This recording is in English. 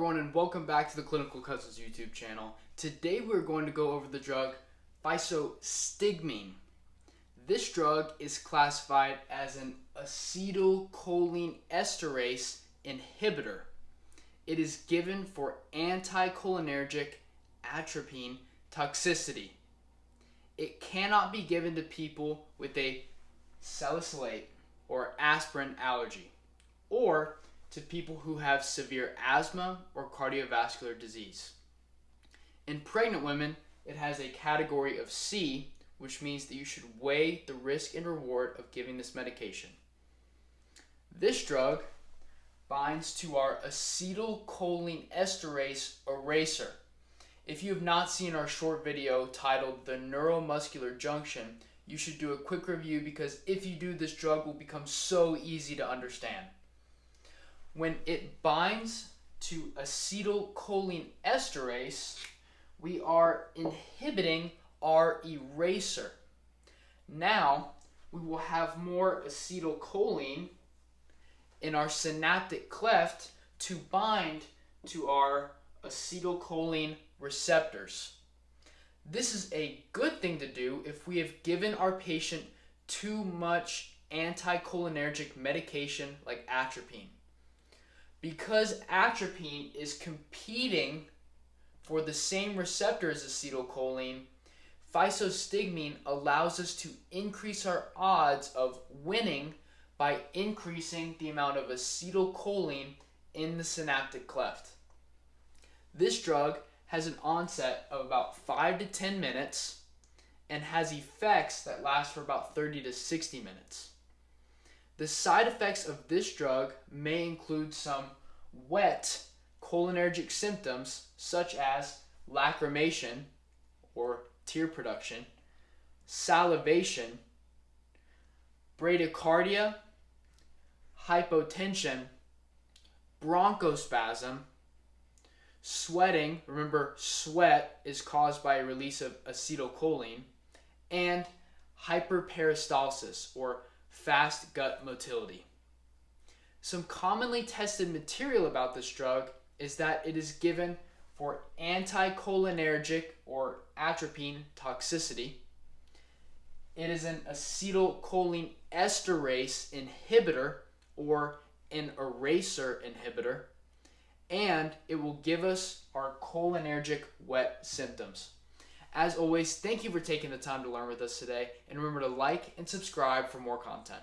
everyone and welcome back to the Clinical Cousins YouTube channel. Today we're going to go over the drug physostigmine. This drug is classified as an acetylcholine esterase inhibitor. It is given for anticholinergic atropine toxicity. It cannot be given to people with a salicylate or aspirin allergy or to people who have severe asthma or cardiovascular disease. In pregnant women, it has a category of C, which means that you should weigh the risk and reward of giving this medication. This drug binds to our acetylcholine esterase eraser. If you have not seen our short video titled The Neuromuscular Junction, you should do a quick review because if you do, this drug will become so easy to understand when it binds to acetylcholine esterase, we are inhibiting our eraser. Now, we will have more acetylcholine in our synaptic cleft to bind to our acetylcholine receptors. This is a good thing to do if we have given our patient too much anticholinergic medication like atropine because atropine is competing for the same receptor as acetylcholine, physostigmine allows us to increase our odds of winning by increasing the amount of acetylcholine in the synaptic cleft. This drug has an onset of about 5 to 10 minutes and has effects that last for about 30 to 60 minutes. The side effects of this drug may include some wet cholinergic symptoms such as lacrimation or tear production, salivation, bradycardia, hypotension, bronchospasm, sweating. Remember, sweat is caused by a release of acetylcholine, and hyperperistalsis or fast gut motility. Some commonly tested material about this drug is that it is given for anticholinergic or atropine toxicity. It is an acetylcholine esterase inhibitor or an eraser inhibitor, and it will give us our cholinergic wet symptoms. As always, thank you for taking the time to learn with us today, and remember to like and subscribe for more content.